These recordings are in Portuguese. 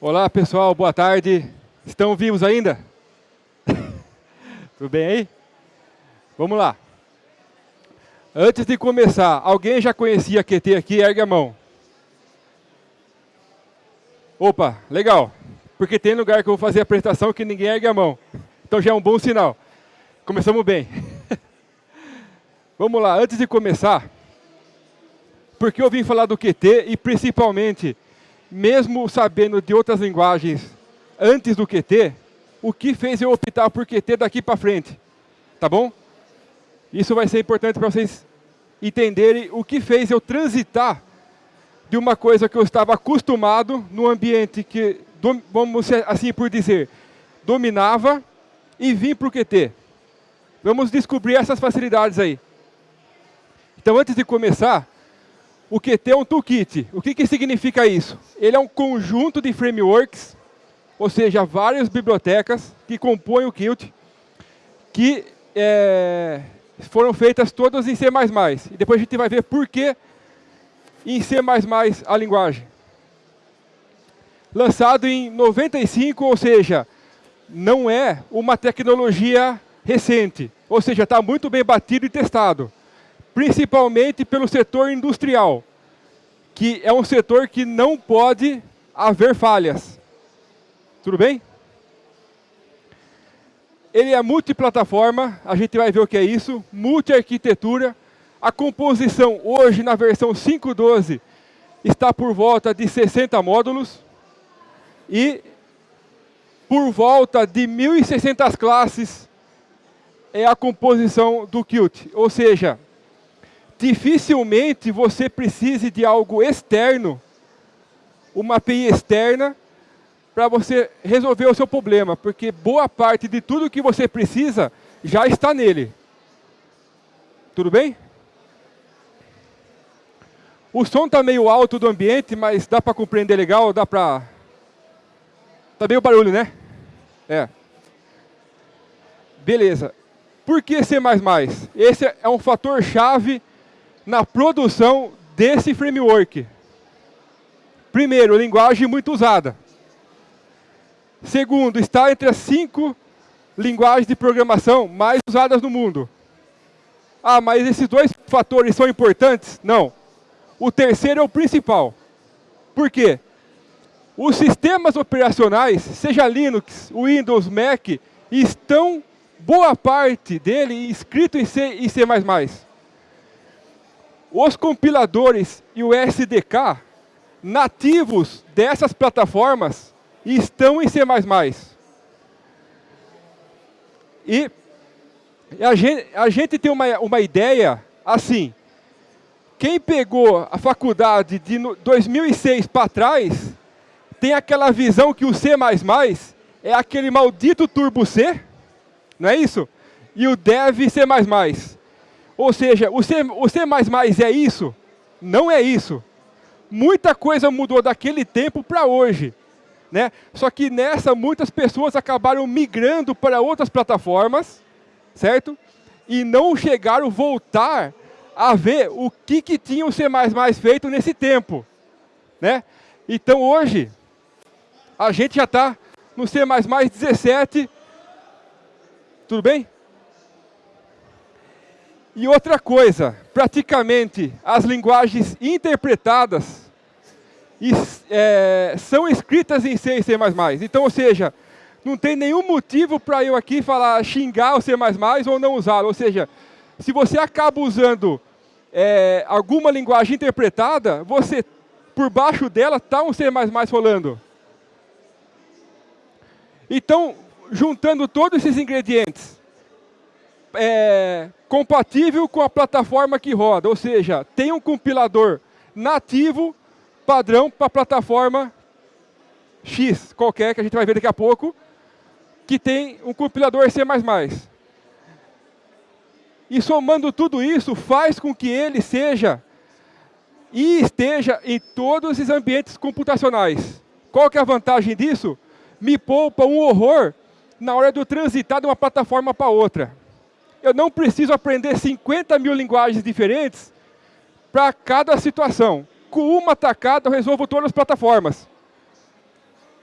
Olá pessoal, boa tarde. Estão vivos ainda? Tudo bem aí? Vamos lá. Antes de começar, alguém já conhecia QT aqui? Ergue a mão. Opa, legal. Porque tem lugar que eu vou fazer a apresentação que ninguém ergue a mão. Então já é um bom sinal. Começamos bem. Vamos lá, antes de começar, porque eu vim falar do QT e principalmente mesmo sabendo de outras linguagens antes do QT, o que fez eu optar por QT daqui para frente. Tá bom? Isso vai ser importante para vocês entenderem o que fez eu transitar de uma coisa que eu estava acostumado no ambiente que, vamos assim por dizer, dominava e vim para o QT. Vamos descobrir essas facilidades aí. Então, antes de começar, o Qt é um toolkit. O que, que significa isso? Ele é um conjunto de frameworks, ou seja, várias bibliotecas que compõem o Qt, que é, foram feitas todas em C++. E depois a gente vai ver por que em C++ a linguagem. Lançado em 95, ou seja, não é uma tecnologia recente. Ou seja, está muito bem batido e testado principalmente pelo setor industrial, que é um setor que não pode haver falhas. Tudo bem? Ele é multiplataforma, a gente vai ver o que é isso, multi-arquitetura. A composição hoje na versão 5.12 está por volta de 60 módulos e por volta de 1.600 classes é a composição do Qt. Ou seja, dificilmente você precise de algo externo, uma API externa, para você resolver o seu problema, porque boa parte de tudo que você precisa já está nele. Tudo bem? O som está meio alto do ambiente, mas dá para compreender legal, dá para... Está meio barulho, né? É. Beleza. Por que C++? Esse é um fator chave na produção desse framework. Primeiro, linguagem muito usada. Segundo, está entre as cinco linguagens de programação mais usadas no mundo. Ah, mas esses dois fatores são importantes? Não. O terceiro é o principal. Por quê? Os sistemas operacionais, seja Linux, Windows, Mac, estão, boa parte dele, escrito em C e C++. Os compiladores e o SDK nativos dessas plataformas estão em C++. E a gente, a gente tem uma, uma ideia assim, quem pegou a faculdade de 2006 para trás, tem aquela visão que o C++ é aquele maldito Turbo C, não é isso? E o Dev C++. Ou seja, o C, o C++ é isso? Não é isso. Muita coisa mudou daquele tempo para hoje. Né? Só que nessa, muitas pessoas acabaram migrando para outras plataformas, certo? E não chegaram voltar a ver o que, que tinha o C++ feito nesse tempo. Né? Então hoje, a gente já está no C++ 17, tudo bem? E outra coisa, praticamente as linguagens interpretadas é, são escritas em C e C++. Então, ou seja, não tem nenhum motivo para eu aqui falar xingar o C++ ou não usá-lo. Ou seja, se você acaba usando é, alguma linguagem interpretada, você, por baixo dela, está um C++ rolando. Então, juntando todos esses ingredientes, é, compatível com a plataforma que roda, ou seja, tem um compilador nativo, padrão para a plataforma X, qualquer, que a gente vai ver daqui a pouco, que tem um compilador C++. E somando tudo isso, faz com que ele seja e esteja em todos os ambientes computacionais. Qual que é a vantagem disso? Me poupa um horror na hora de eu transitar de uma plataforma para outra eu não preciso aprender 50 mil linguagens diferentes para cada situação. Com uma tacada eu resolvo todas as plataformas.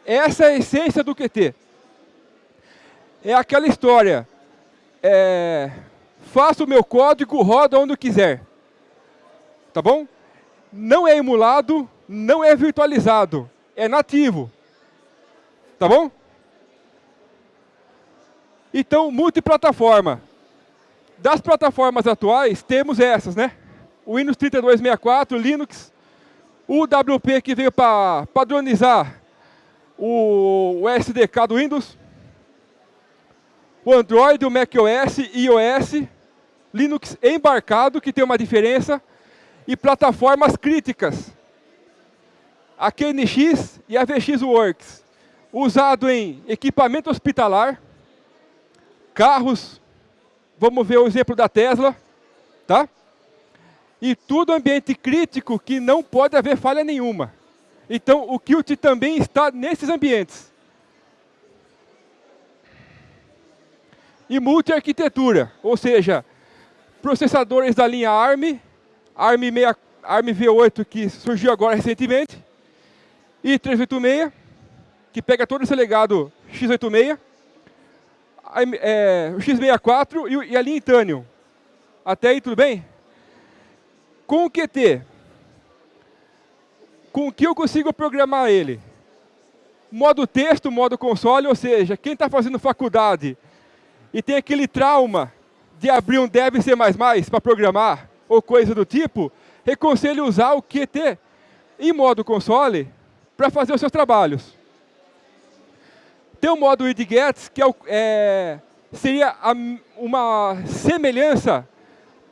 Essa é a essência do QT. É aquela história. É, faço o meu código, roda onde eu quiser. Tá bom? Não é emulado, não é virtualizado. É nativo. Tá bom? Então, multiplataforma. Das plataformas atuais, temos essas, né? O Windows 3264, Linux, o WP que veio para padronizar o, SDK do Windows, o Android, o macOS, iOS, Linux embarcado, que tem uma diferença, e plataformas críticas. A QNX e a VXWorks, usado em equipamento hospitalar, carros, vamos ver o exemplo da Tesla, tá? E tudo ambiente crítico que não pode haver falha nenhuma. Então, o Qt também está nesses ambientes. E multi-arquitetura, ou seja, processadores da linha ARM, ARM, 6, ARM V8 que surgiu agora recentemente, e 386, que pega todo esse legado x86, é, o x64 e a linha Itanium. Até aí tudo bem? Com o QT, com o que eu consigo programar ele? Modo texto, modo console, ou seja, quem está fazendo faculdade e tem aquele trauma de abrir um dev C++ para programar, ou coisa do tipo, reconselho usar o Qt em modo console para fazer os seus trabalhos. Tem o modo idgets, que é, é seria a, uma semelhança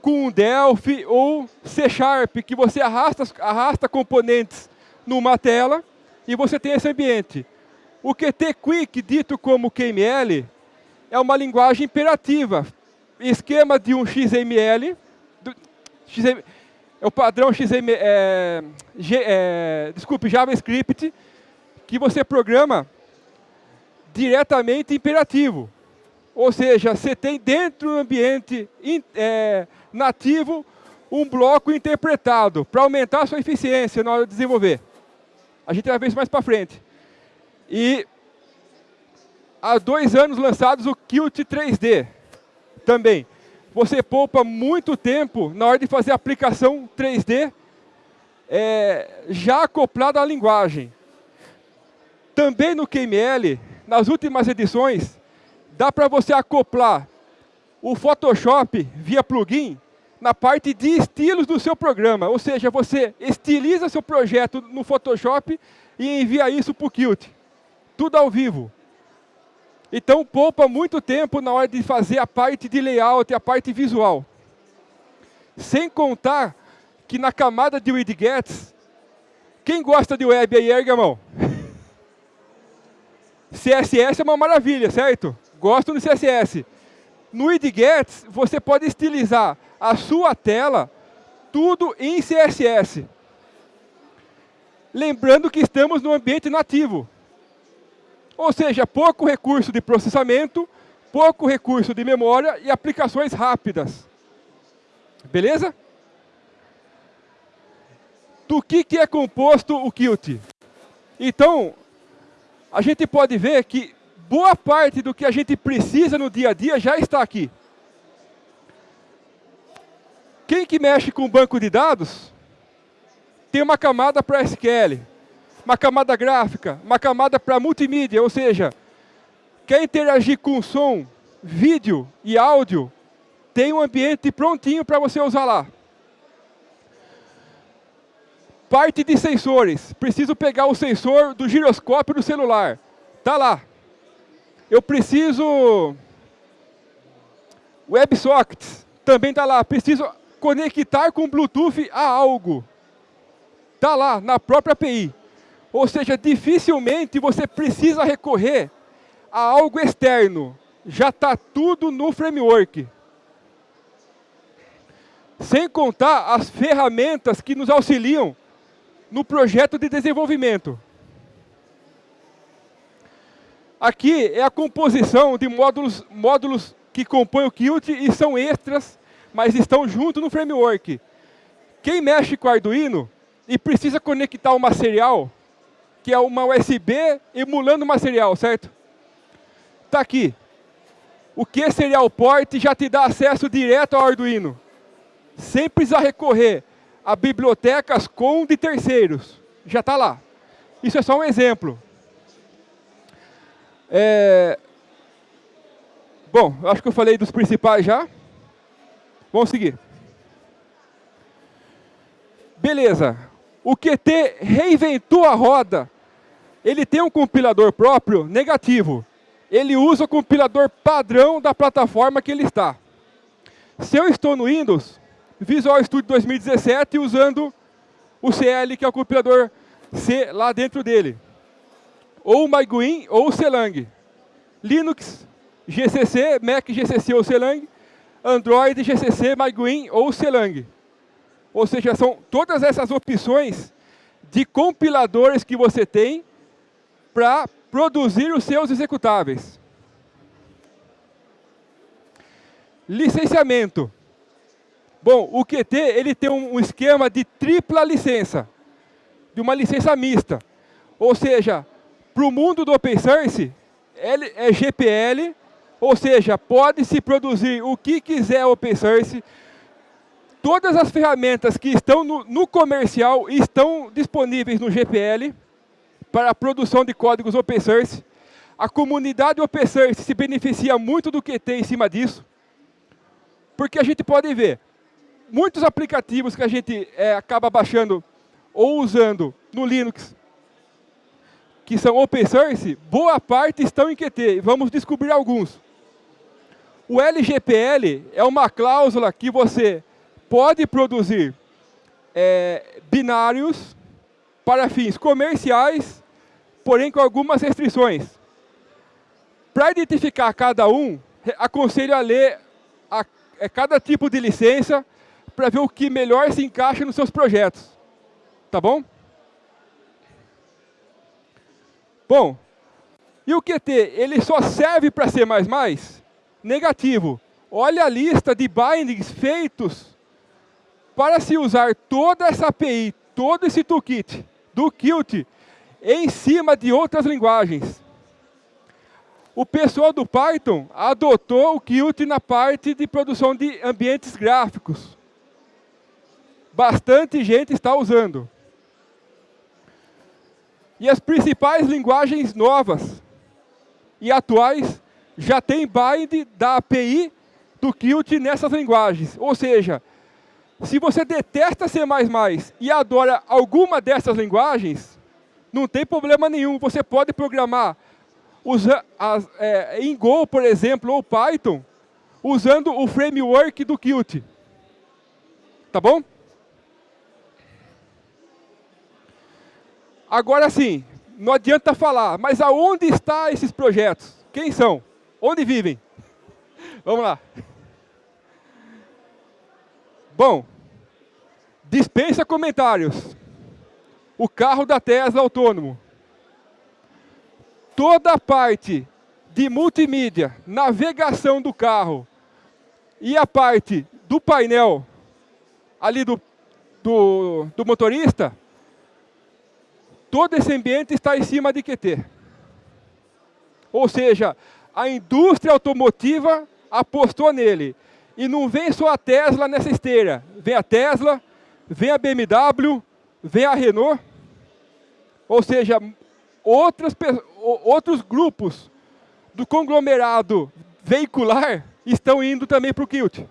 com Delphi ou C Sharp, que você arrasta, arrasta componentes numa tela e você tem esse ambiente. O Qt Quick, dito como QML, é uma linguagem imperativa. Esquema de um XML, do, XML é o padrão XML, é, é, desculpe, JavaScript, que você programa diretamente imperativo. Ou seja, você tem dentro do ambiente é, nativo um bloco interpretado para aumentar a sua eficiência na hora de desenvolver. A gente vai ver isso mais para frente. E há dois anos lançados o Qt 3D também. Você poupa muito tempo na hora de fazer a aplicação 3D é, já acoplada à linguagem. Também no QML, nas últimas edições, dá para você acoplar o Photoshop via plugin na parte de estilos do seu programa. Ou seja, você estiliza seu projeto no Photoshop e envia isso para o Qt. Tudo ao vivo. Então, poupa muito tempo na hora de fazer a parte de layout e a parte visual. Sem contar que na camada de widgets, quem gosta de web aí, erga a mão. CSS é uma maravilha, certo? Gosto do CSS. No widgets, você pode estilizar a sua tela tudo em CSS. Lembrando que estamos no ambiente nativo. Ou seja, pouco recurso de processamento, pouco recurso de memória e aplicações rápidas. Beleza? Do que, que é composto o Qt? Então, a gente pode ver que boa parte do que a gente precisa no dia a dia já está aqui. Quem que mexe com banco de dados tem uma camada para SQL, uma camada gráfica, uma camada para multimídia, ou seja, quer interagir com som, vídeo e áudio, tem um ambiente prontinho para você usar lá. Parte de sensores. Preciso pegar o sensor do giroscópio do celular. Está lá. Eu preciso... WebSockets. Também está lá. Preciso conectar com Bluetooth a algo. Está lá, na própria API. Ou seja, dificilmente você precisa recorrer a algo externo. Já está tudo no framework. Sem contar as ferramentas que nos auxiliam no projeto de desenvolvimento. Aqui é a composição de módulos, módulos que compõem o Qt e são extras mas estão junto no framework. Quem mexe com Arduino e precisa conectar uma serial, que é uma USB emulando uma serial, certo? Está aqui. O que Serial Port já te dá acesso direto ao Arduino, sem precisar recorrer a bibliotecas com de terceiros. Já está lá. Isso é só um exemplo. É... Bom, acho que eu falei dos principais já. Vamos seguir. Beleza. O QT reinventou a roda. Ele tem um compilador próprio negativo. Ele usa o compilador padrão da plataforma que ele está. Se eu estou no Windows, Visual Studio 2017 usando o CL, que é o compilador C lá dentro dele. Ou MyGuin ou Celang. Linux, GCC, Mac, GCC ou Celang. Android, GCC, MyGuin ou Celang. Ou seja, são todas essas opções de compiladores que você tem para produzir os seus executáveis. Licenciamento. Bom, o QT ele tem um esquema de tripla licença, de uma licença mista. Ou seja, para o mundo do open source, ele é GPL, ou seja, pode-se produzir o que quiser open source. Todas as ferramentas que estão no, no comercial estão disponíveis no GPL para a produção de códigos open source. A comunidade open source se beneficia muito do QT em cima disso, porque a gente pode ver, muitos aplicativos que a gente é, acaba baixando ou usando no Linux, que são open source, boa parte estão em Qt. Vamos descobrir alguns. O LGPL é uma cláusula que você pode produzir é, binários para fins comerciais, porém com algumas restrições. Para identificar cada um, aconselho a ler a, a é, cada tipo de licença para ver o que melhor se encaixa nos seus projetos. Tá bom? Bom, e o QT, ele só serve para C++? Negativo. Olha a lista de bindings feitos para se usar toda essa API, todo esse toolkit do Qt em cima de outras linguagens. O pessoal do Python adotou o Qt na parte de produção de ambientes gráficos bastante gente está usando. E as principais linguagens novas e atuais já têm bind da API do Qt nessas linguagens. Ou seja, se você detesta C++ e adora alguma dessas linguagens, não tem problema nenhum. Você pode programar usa, as, é, em Go, por exemplo, ou Python, usando o framework do Qt. Tá bom? Agora sim, não adianta falar, mas aonde estão esses projetos? Quem são? Onde vivem? Vamos lá. Bom, dispensa comentários. O carro da Tesla autônomo. Toda a parte de multimídia, navegação do carro e a parte do painel ali do, do, do motorista todo esse ambiente está em cima de QT. Ou seja, a indústria automotiva apostou nele. E não vem só a Tesla nessa esteira. Vem a Tesla, vem a BMW, vem a Renault. Ou seja, outras, outros grupos do conglomerado veicular estão indo também para o Qt.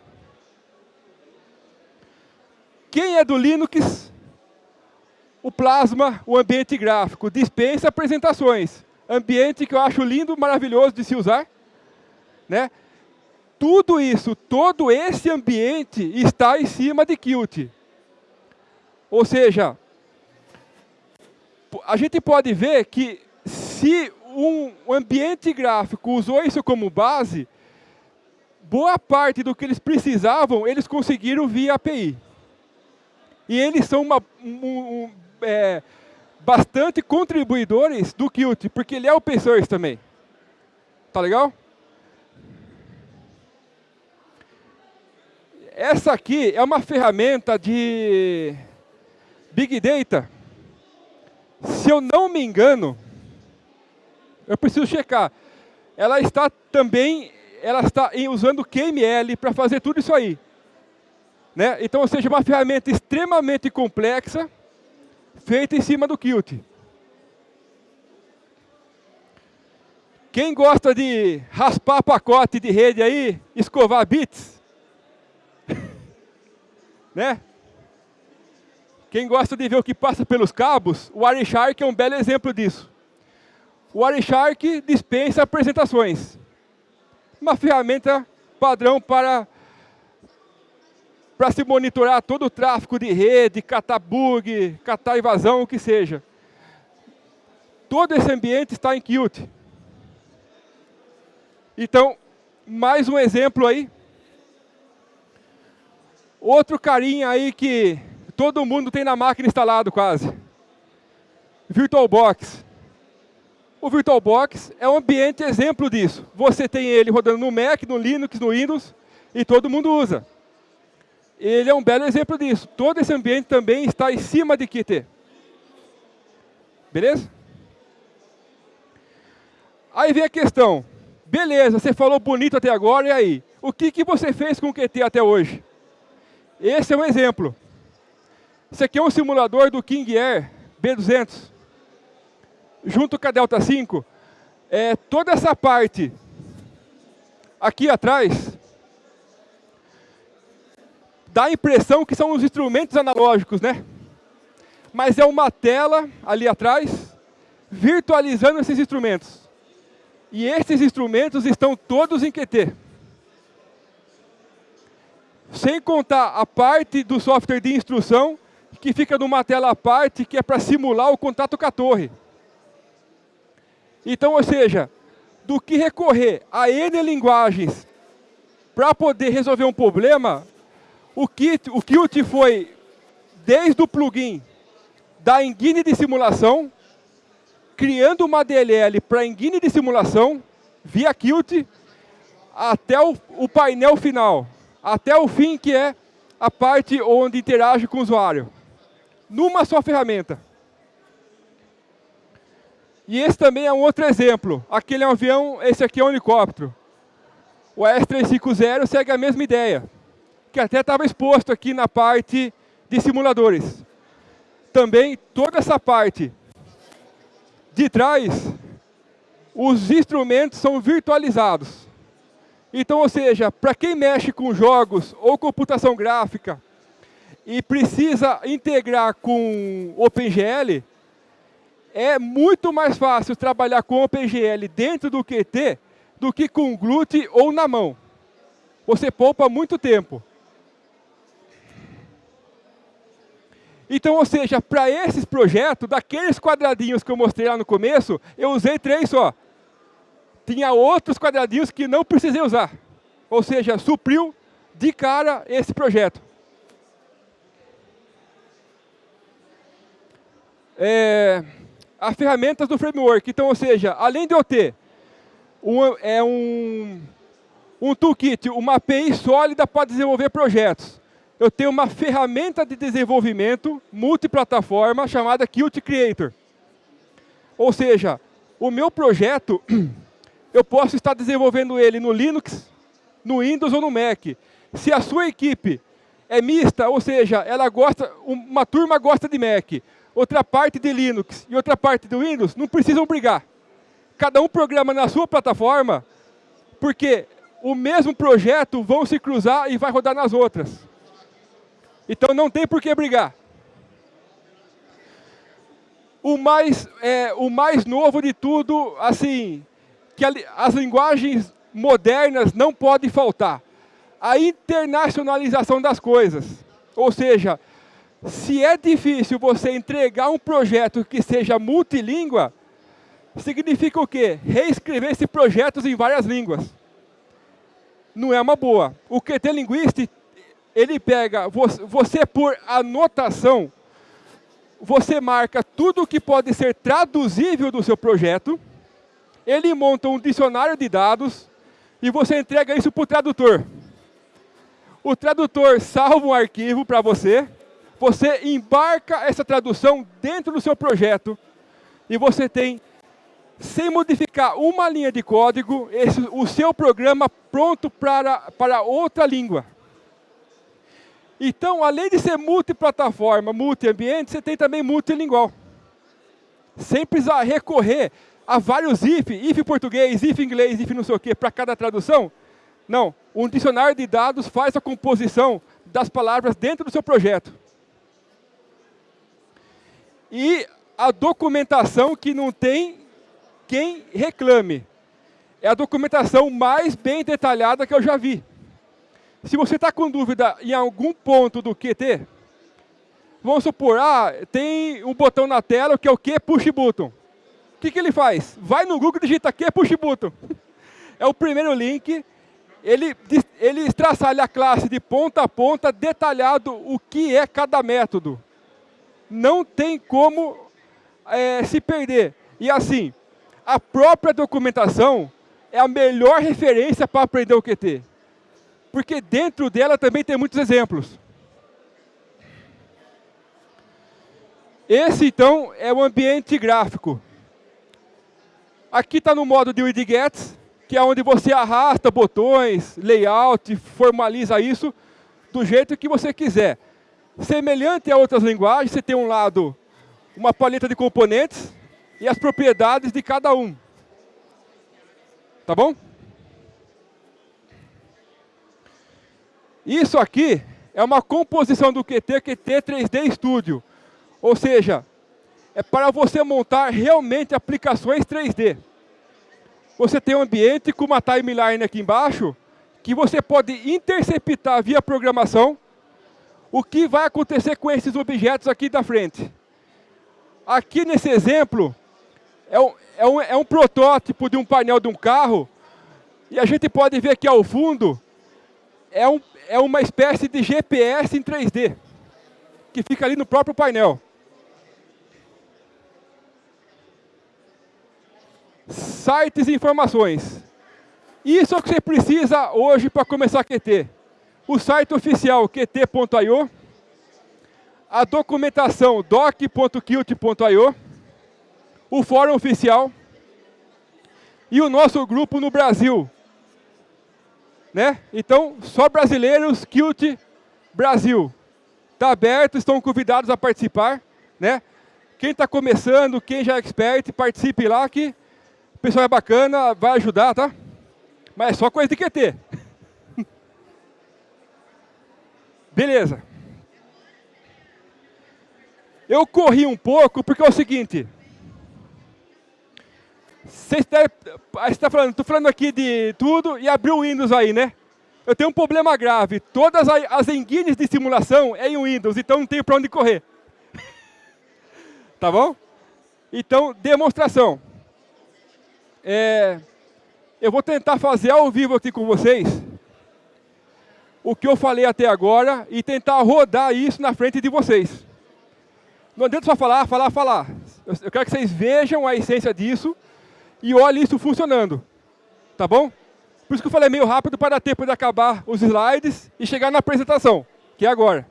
Quem é do Linux o Plasma, o ambiente gráfico, dispensa apresentações. Ambiente que eu acho lindo, maravilhoso de se usar. Né? Tudo isso, todo esse ambiente está em cima de Qt. Ou seja, a gente pode ver que se um ambiente gráfico usou isso como base, boa parte do que eles precisavam, eles conseguiram via API. E eles são uma, um, é, bastante contribuidores do Qt, porque ele é open source também. Tá legal? Essa aqui é uma ferramenta de Big Data Se eu não me engano, eu preciso checar. Ela está também, ela está usando QML para fazer tudo isso aí. Né? Então, ou seja, uma ferramenta extremamente complexa, feita em cima do Qt. Quem gosta de raspar pacote de rede aí, escovar bits? né? Quem gosta de ver o que passa pelos cabos, o Wireshark é um belo exemplo disso. O Wireshark dispensa apresentações. Uma ferramenta padrão para, para se monitorar todo o tráfego de rede, catar bug, catar invasão, o que seja. Todo esse ambiente está em Qt. Então, mais um exemplo aí. Outro carinha aí que todo mundo tem na máquina instalado quase. VirtualBox. O VirtualBox é um ambiente exemplo disso. Você tem ele rodando no Mac, no Linux, no Windows, e todo mundo usa. Ele é um belo exemplo disso. Todo esse ambiente também está em cima de Qt. Beleza? Aí vem a questão. Beleza, você falou bonito até agora, e aí? O que, que você fez com o Qt até hoje? Esse é um exemplo. Esse aqui é um simulador do King Air B200. Junto com a Delta 5. É, toda essa parte aqui atrás dá a impressão que são os instrumentos analógicos, né? Mas é uma tela ali atrás virtualizando esses instrumentos. E esses instrumentos estão todos em Qt. Sem contar a parte do software de instrução, que fica numa tela à parte, que é para simular o contato com a torre. Então, ou seja, do que recorrer a N linguagens para poder resolver um problema, o Qt, o Qt foi desde o plugin da engine de simulação, criando uma DLL para engine de simulação, via Qt, até o, o painel final, até o fim, que é a parte onde interage com o usuário. Numa só ferramenta. E esse também é um outro exemplo. Aquele é um avião, esse aqui é um helicóptero. O S350 segue a mesma ideia, que até estava exposto aqui na parte de simuladores. Também toda essa parte de trás, os instrumentos são virtualizados. Então, ou seja, para quem mexe com jogos ou computação gráfica e precisa integrar com OpenGL, é muito mais fácil trabalhar com OpenGL dentro do QT do que com Glut ou na mão. Você poupa muito tempo. Então, ou seja, para esses projetos, daqueles quadradinhos que eu mostrei lá no começo, eu usei três só. Tinha outros quadradinhos que não precisei usar. Ou seja, supriu de cara esse projeto. É, as ferramentas do framework. Então, ou seja, além de eu ter um, é um, um toolkit, uma API sólida para desenvolver projetos, eu tenho uma ferramenta de desenvolvimento multiplataforma chamada Qt Creator. Ou seja, o meu projeto, eu posso estar desenvolvendo ele no Linux, no Windows ou no Mac. Se a sua equipe é mista, ou seja, ela gosta, uma turma gosta de Mac, outra parte de Linux e outra parte do Windows, não precisam brigar. Cada um programa na sua plataforma, porque o mesmo projeto vão se cruzar e vai rodar nas outras. Então não tem por que brigar. O mais, é, o mais novo de tudo, assim, que a, as linguagens modernas não podem faltar. A internacionalização das coisas. Ou seja, se é difícil você entregar um projeto que seja multilíngua, significa o quê? Reescrever esses projetos em várias línguas. Não é uma boa. O QT Linguist ele pega, você por anotação, você marca tudo que pode ser traduzível do seu projeto, ele monta um dicionário de dados e você entrega isso para o tradutor. O tradutor salva um arquivo para você, você embarca essa tradução dentro do seu projeto e você tem, sem modificar uma linha de código, esse, o seu programa pronto para, para outra língua. Então, além de ser multiplataforma, multi-ambiente, você tem também multilingual. Sem precisar recorrer a vários if, if português, if inglês, if não sei o quê, para cada tradução. Não, um dicionário de dados faz a composição das palavras dentro do seu projeto. E a documentação que não tem quem reclame. É a documentação mais bem detalhada que eu já vi. Se você está com dúvida em algum ponto do QT, vamos supor, ah, tem um botão na tela que é o que push button. O que, que ele faz? Vai no Google e digita que push button. É o primeiro link. Ele, ele traçalha a classe de ponta a ponta, detalhado o que é cada método. Não tem como é, se perder. E assim, a própria documentação é a melhor referência para aprender o QT porque dentro dela também tem muitos exemplos. Esse, então, é o ambiente gráfico. Aqui está no modo de widgets, que é onde você arrasta botões, layout, formaliza isso do jeito que você quiser. Semelhante a outras linguagens, você tem um lado uma paleta de componentes e as propriedades de cada um. Tá bom? Isso aqui é uma composição do QT, QT 3D Studio. Ou seja, é para você montar realmente aplicações 3D. Você tem um ambiente com uma timeline aqui embaixo, que você pode interceptar via programação o que vai acontecer com esses objetos aqui da frente. Aqui nesse exemplo, é um, é um, é um protótipo de um painel de um carro, e a gente pode ver aqui ao fundo, é um, é uma espécie de GPS em 3D, que fica ali no próprio painel. Sites e informações. Isso é o que você precisa hoje para começar a QT. O site oficial qt.io, a documentação doc.qt.io, o fórum oficial e o nosso grupo no Brasil, né? Então, só brasileiros, Qt Brasil. Está aberto, estão convidados a participar. Né? Quem está começando, quem já é expert, participe lá que o pessoal é bacana, vai ajudar, tá? Mas é só coisa de QT. Beleza. Eu corri um pouco porque é o seguinte. Você está falando, estou falando aqui de tudo e abriu o Windows aí, né? Eu tenho um problema grave. Todas as engines de simulação é em Windows, então não tenho para onde correr. tá bom? Então, demonstração. É, eu vou tentar fazer ao vivo aqui com vocês o que eu falei até agora e tentar rodar isso na frente de vocês. Não adianta só falar, falar, falar. Eu quero que vocês vejam a essência disso e olhe isso funcionando. Tá bom? Por isso que eu falei meio rápido para dar tempo de acabar os slides e chegar na apresentação, que é agora.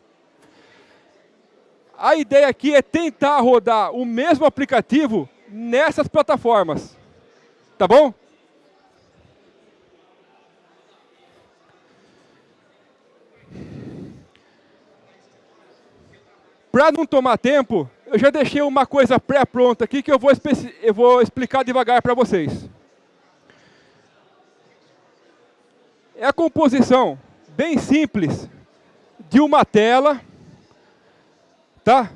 A ideia aqui é tentar rodar o mesmo aplicativo nessas plataformas. Tá bom? Para não tomar tempo, eu já deixei uma coisa pré-pronta aqui que eu vou, eu vou explicar devagar para vocês. É a composição bem simples de uma tela, tá?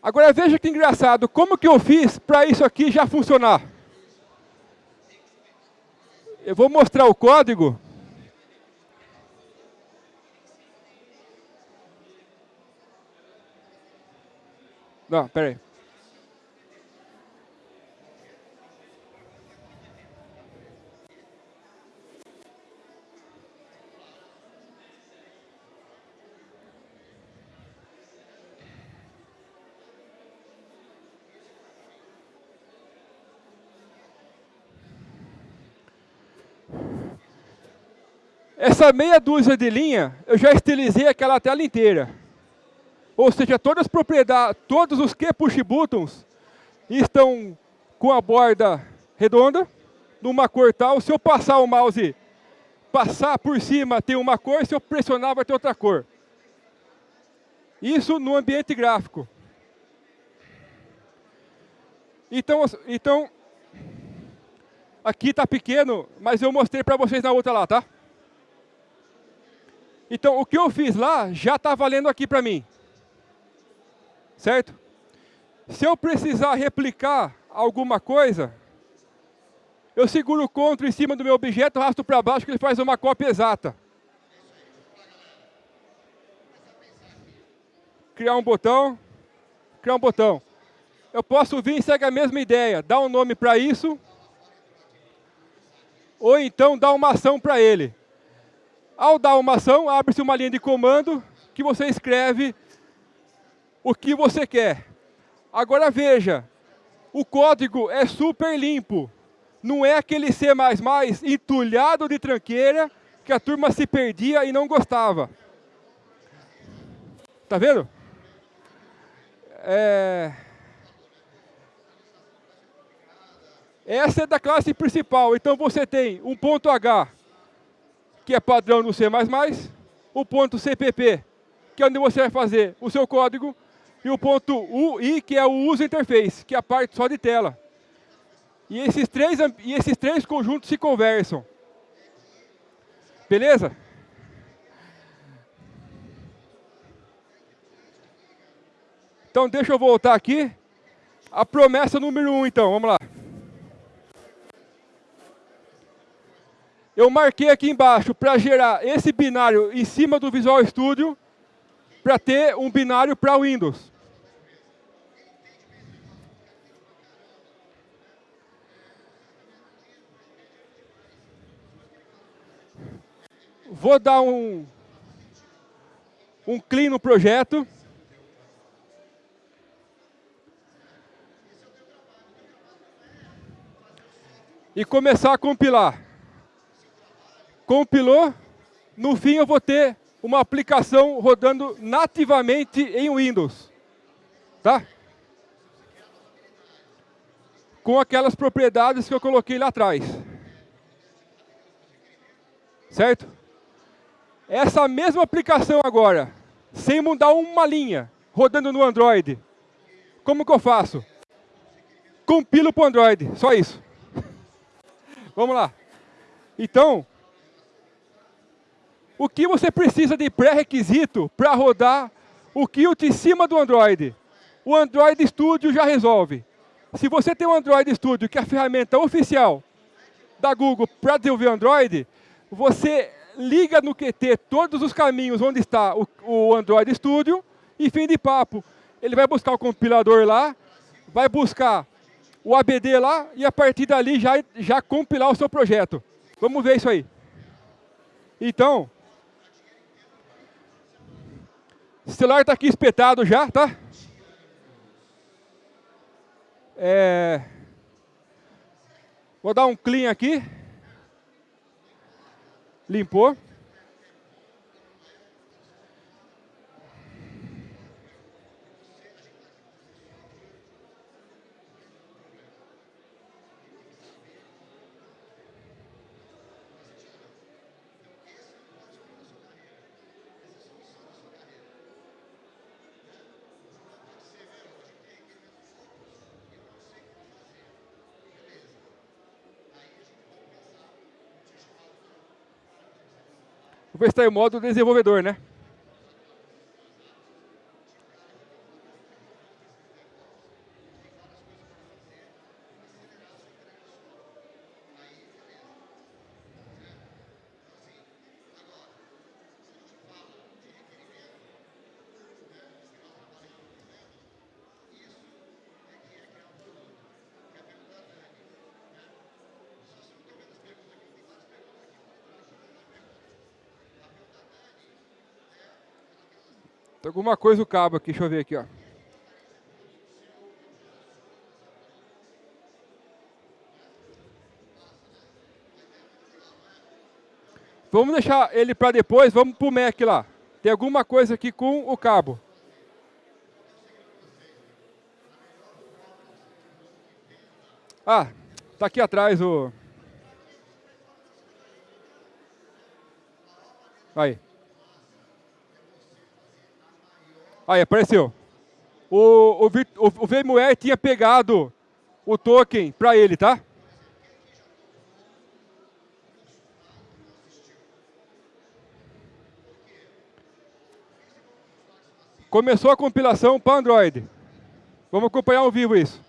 Agora veja que engraçado, como que eu fiz para isso aqui já funcionar? Eu vou mostrar o código. Não, peraí. Essa meia dúzia de linha, eu já estilizei aquela tela inteira. Ou seja, todas as propriedades, todos os que push buttons estão com a borda redonda, numa cor tal. Se eu passar o mouse, passar por cima tem uma cor, se eu pressionar vai ter outra cor. Isso no ambiente gráfico. Então, então aqui está pequeno, mas eu mostrei para vocês na outra lá, tá? Então, o que eu fiz lá já está valendo aqui para mim. Certo? Se eu precisar replicar alguma coisa, eu seguro o CTRL em cima do meu objeto, arrasto para baixo, que ele faz uma cópia exata. Criar um botão, criar um botão. Eu posso vir e segue a mesma ideia, dar um nome para isso, ou então dar uma ação para ele. Ao dar uma ação, abre-se uma linha de comando que você escreve o que você quer. Agora veja, o código é super limpo. Não é aquele C++ entulhado de tranqueira que a turma se perdia e não gostava. Tá vendo? É... Essa é da classe principal. Então você tem um ponto H, que é padrão no C++, o ponto CPP, que é onde você vai fazer o seu código, e o ponto UI, que é o User Interface, que é a parte só de tela. E esses três, e esses três conjuntos se conversam. Beleza? Então, deixa eu voltar aqui. A promessa número um, então, vamos lá. eu marquei aqui embaixo para gerar esse binário em cima do Visual Studio para ter um binário para Windows. Vou dar um, um clean no projeto. E começar a compilar compilou, no fim eu vou ter uma aplicação rodando nativamente em Windows. Tá? Com aquelas propriedades que eu coloquei lá atrás. Certo? Essa mesma aplicação agora, sem mudar uma linha, rodando no Android, como que eu faço? Compilo para o Android, só isso. Vamos lá. Então, o que você precisa de pré-requisito para rodar o Qt em cima do Android? O Android Studio já resolve. Se você tem o Android Studio, que é a ferramenta oficial da Google para desenvolver Android, você liga no Qt todos os caminhos onde está o, o Android Studio e fim de papo. Ele vai buscar o compilador lá, vai buscar o ABD lá e a partir dali já, já compilar o seu projeto. Vamos ver isso aí. Então, O celular está aqui espetado já, tá? É... Vou dar um clean aqui. Limpou. Vou estar em modo desenvolvedor, né? Tem alguma coisa o cabo aqui, deixa eu ver aqui, ó. Vamos deixar ele para depois, vamos para o Mac lá. Tem alguma coisa aqui com o cabo. Ah, tá aqui atrás o... Aí. Aí, apareceu. O, o, o, o VMware tinha pegado o token para ele, tá? Começou a compilação para Android. Vamos acompanhar ao vivo isso.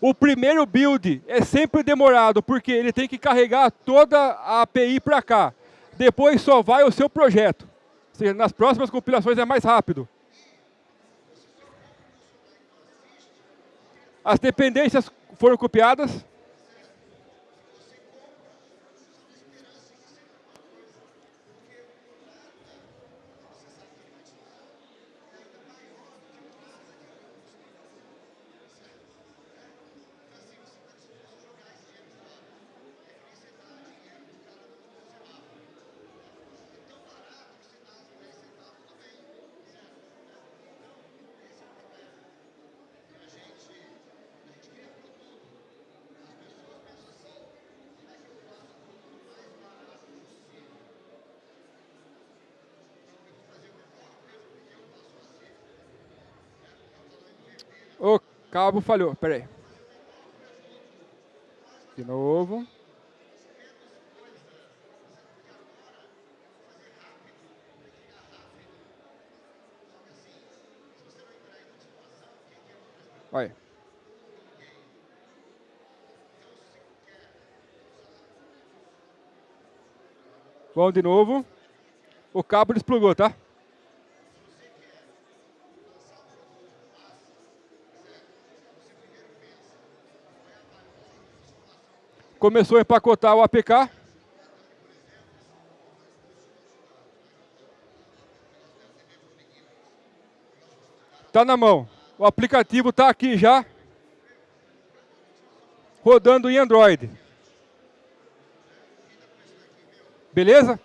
O primeiro build é sempre demorado, porque ele tem que carregar toda a API para cá. Depois só vai o seu projeto. Ou seja, nas próximas compilações é mais rápido. As dependências foram copiadas. O cabo falhou, peraí. De novo. Olha. Vamos de novo. O cabo desplugou, tá? Começou a empacotar o APK. Está na mão. O aplicativo está aqui já, rodando em Android. Beleza?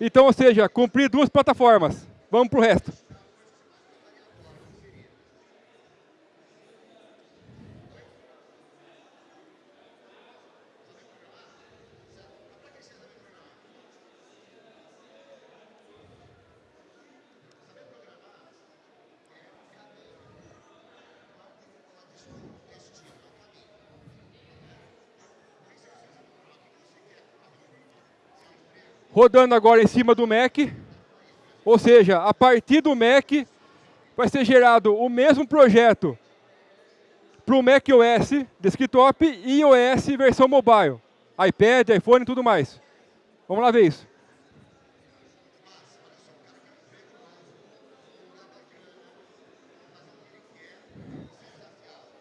Então, ou seja, cumprir duas plataformas. Vamos para o resto. Rodando agora em cima do Mac. Ou seja, a partir do Mac vai ser gerado o mesmo projeto para o Mac OS desktop e iOS versão mobile. iPad, iPhone e tudo mais. Vamos lá ver isso.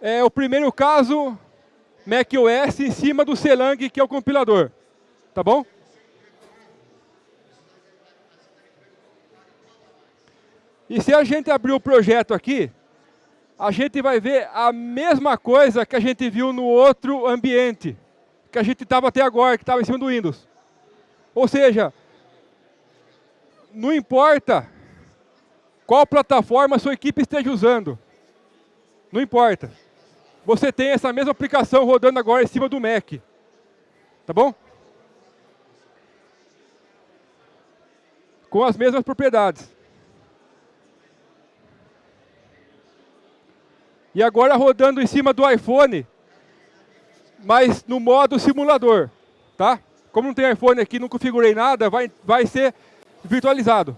É o primeiro caso macOS em cima do Selang, que é o compilador. Tá bom? E se a gente abrir o projeto aqui, a gente vai ver a mesma coisa que a gente viu no outro ambiente, que a gente estava até agora, que estava em cima do Windows. Ou seja, não importa qual plataforma a sua equipe esteja usando. Não importa. Você tem essa mesma aplicação rodando agora em cima do Mac. Tá bom? Com as mesmas propriedades. E agora rodando em cima do iPhone, mas no modo simulador, tá? Como não tem iPhone aqui, não configurei nada, vai, vai ser virtualizado.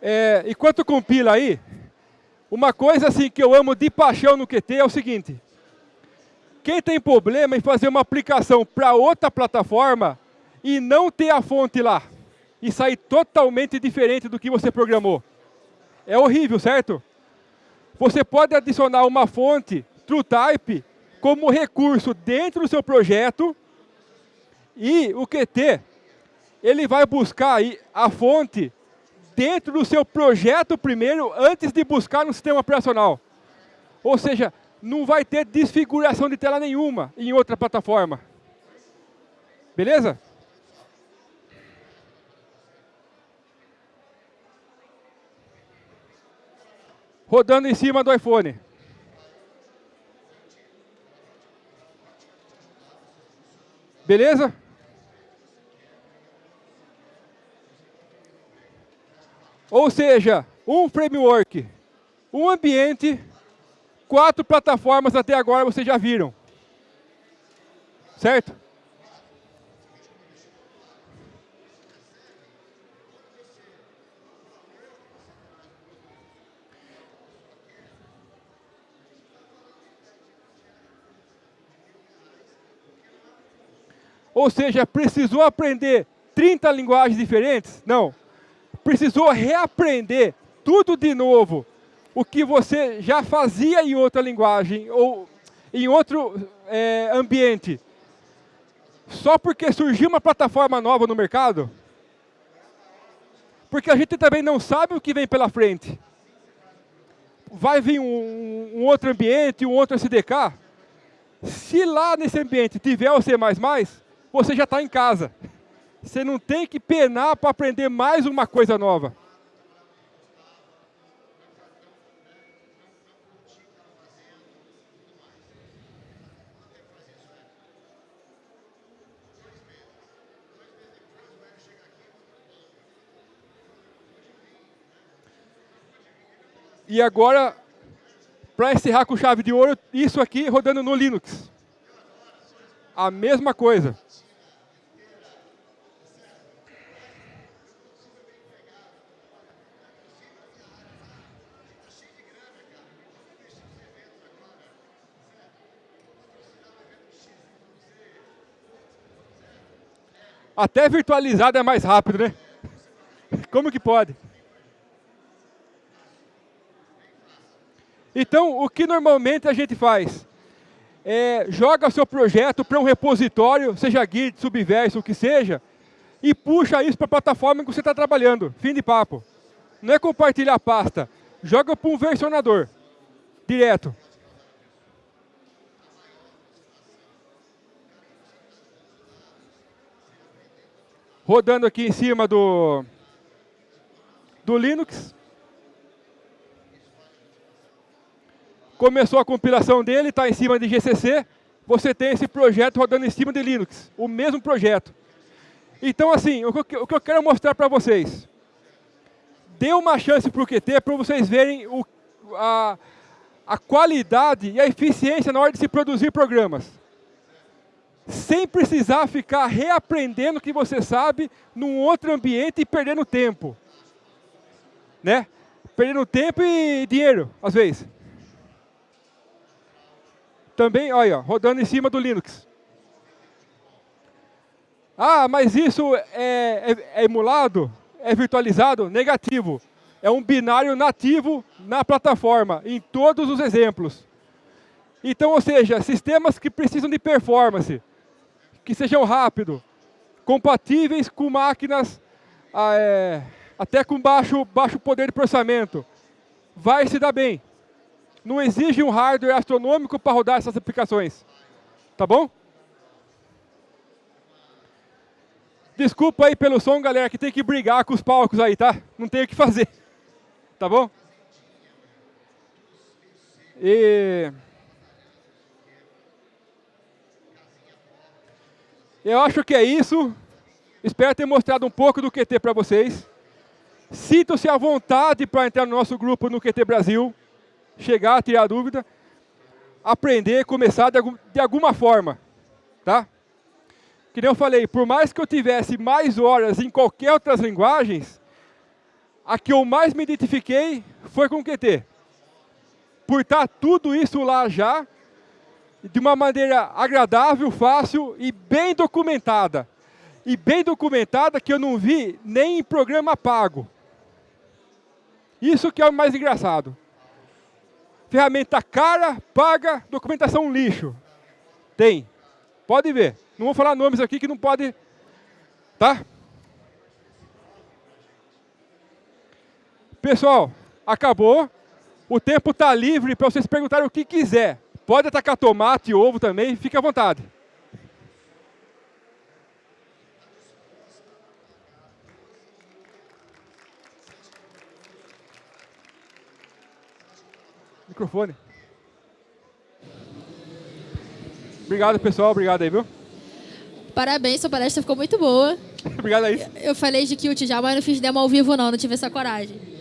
É, enquanto compila aí, uma coisa assim que eu amo de paixão no QT é o seguinte. Quem tem problema em fazer uma aplicação para outra plataforma, e não ter a fonte lá e sair totalmente diferente do que você programou. É horrível, certo? Você pode adicionar uma fonte TrueType como recurso dentro do seu projeto e o QT, ele vai buscar a fonte dentro do seu projeto primeiro, antes de buscar no sistema operacional. Ou seja, não vai ter desfiguração de tela nenhuma em outra plataforma. Beleza? Rodando em cima do iPhone. Beleza? Ou seja, um framework, um ambiente, quatro plataformas até agora vocês já viram. Certo? Ou seja, precisou aprender 30 linguagens diferentes? Não. Precisou reaprender tudo de novo. O que você já fazia em outra linguagem ou em outro é, ambiente. Só porque surgiu uma plataforma nova no mercado? Porque a gente também não sabe o que vem pela frente. Vai vir um, um outro ambiente, um outro SDK? Se lá nesse ambiente tiver o C++, você já está em casa. Você não tem que penar para aprender mais uma coisa nova. E agora, para encerrar com chave de ouro, isso aqui rodando no Linux. A mesma coisa. Até virtualizado é mais rápido, né? Como que pode? Então, o que normalmente a gente faz? É, joga o seu projeto para um repositório, seja Git, Subverso, o que seja, e puxa isso para a plataforma que você está trabalhando. Fim de papo. Não é compartilhar a pasta. Joga para um versionador. Direto. Rodando aqui em cima do, do Linux. Começou a compilação dele, está em cima de GCC. Você tem esse projeto rodando em cima de Linux, o mesmo projeto. Então, assim, o que, o que eu quero mostrar para vocês. Dê uma chance para o QT para vocês verem o, a, a qualidade e a eficiência na hora de se produzir programas sem precisar ficar reaprendendo o que você sabe num outro ambiente e perdendo tempo. Né? Perdendo tempo e dinheiro, às vezes. Também, olha, rodando em cima do Linux. Ah, mas isso é, é, é emulado? É virtualizado? Negativo. É um binário nativo na plataforma, em todos os exemplos. Então, ou seja, sistemas que precisam de performance, que sejam rápidos, compatíveis com máquinas ah, é, até com baixo, baixo poder de processamento. Vai se dar bem. Não exige um hardware astronômico para rodar essas aplicações. Tá bom? Desculpa aí pelo som, galera, que tem que brigar com os palcos aí, tá? Não tem o que fazer. Tá bom? E... Eu acho que é isso. Espero ter mostrado um pouco do QT para vocês. Sintam-se à vontade para entrar no nosso grupo no QT Brasil, chegar, tirar dúvida, aprender, começar de, algum, de alguma forma. Tá? Que nem eu falei, por mais que eu tivesse mais horas em qualquer outras linguagens, a que eu mais me identifiquei foi com o QT. Por estar tudo isso lá já, de uma maneira agradável, fácil e bem documentada. E bem documentada que eu não vi nem em programa pago. Isso que é o mais engraçado. Ferramenta cara, paga, documentação lixo. Tem. Pode ver. Não vou falar nomes aqui que não pode... Tá? Pessoal, acabou. O tempo está livre para vocês perguntarem o que quiser Pode atacar tomate e ovo também, fique à vontade. Microfone. Obrigado, pessoal. Obrigado aí, viu? Parabéns, sua palestra ficou muito boa. Obrigado aí. Eu falei de Qt já, mas não fiz demo ao vivo não, não tive essa coragem.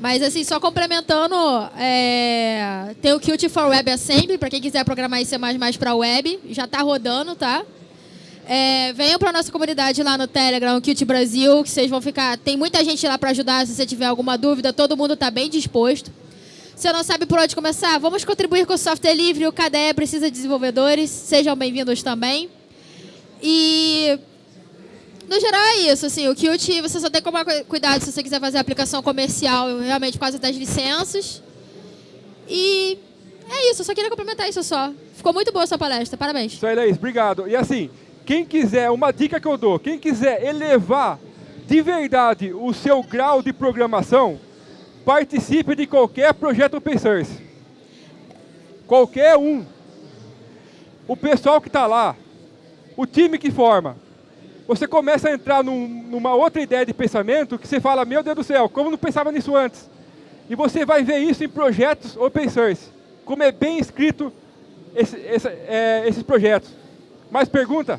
Mas assim, só complementando, é, tem o Qt for Web Assembly, para quem quiser programar em C++ para web, já está rodando, tá? É, venham para nossa comunidade lá no Telegram, o Qt Brasil, que vocês vão ficar... Tem muita gente lá para ajudar, se você tiver alguma dúvida, todo mundo está bem disposto. Se não sabe por onde começar, vamos contribuir com o software livre, o KDE precisa de desenvolvedores, sejam bem-vindos também. E no geral é isso, assim, o Qt você só tem que tomar cuidado se você quiser fazer aplicação comercial, realmente por causa das licenças. E é isso, eu só queria complementar isso só. Ficou muito boa a sua palestra, parabéns. Isso aí, Laís, obrigado. E assim, quem quiser, uma dica que eu dou, quem quiser elevar de verdade o seu grau de programação, participe de qualquer projeto open source. Qualquer um. O pessoal que está lá, o time que forma, você começa a entrar num, numa outra ideia de pensamento que você fala, meu Deus do céu, como não pensava nisso antes? E você vai ver isso em projetos open source, como é bem escrito esse, esse, é, esses projetos. Mais pergunta?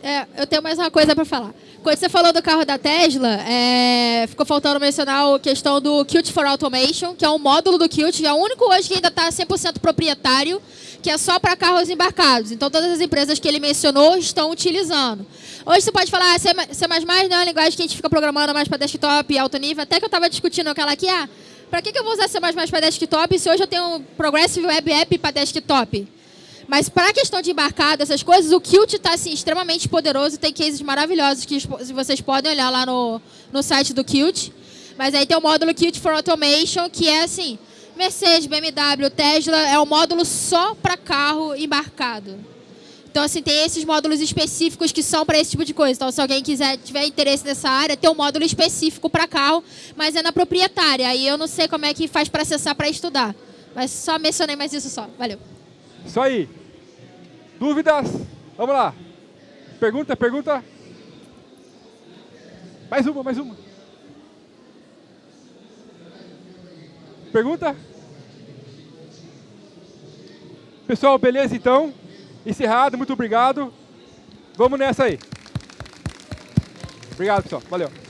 É, eu tenho mais uma coisa para falar. Quando você falou do carro da Tesla, é, ficou faltando mencionar a questão do Qt for Automation, que é um módulo do Qt, é o único hoje que ainda está 100% proprietário, que é só para carros embarcados. Então, todas as empresas que ele mencionou estão utilizando. Hoje você pode falar, ah, C++ não é uma linguagem que a gente fica programando mais para desktop e alto nível. Até que eu estava discutindo aquela aqui, ah, para que, que eu vou usar C++ para desktop se hoje eu tenho um Progressive Web App para desktop? Mas para a questão de embarcado, essas coisas, o Qt está assim, extremamente poderoso. Tem cases maravilhosos que vocês podem olhar lá no, no site do Qt. Mas aí tem o módulo Qt for Automation, que é assim, Mercedes, BMW, Tesla, é um módulo só para carro embarcado. Então, assim, tem esses módulos específicos que são para esse tipo de coisa. Então, se alguém quiser, tiver interesse nessa área, tem um módulo específico para carro, mas é na proprietária. Aí eu não sei como é que faz para acessar para estudar. Mas só mencionei mais isso só. Valeu. Isso aí. Dúvidas? Vamos lá. Pergunta, pergunta. Mais uma, mais uma. Pergunta? Pessoal, beleza então? Encerrado, muito obrigado. Vamos nessa aí. Obrigado, pessoal. Valeu.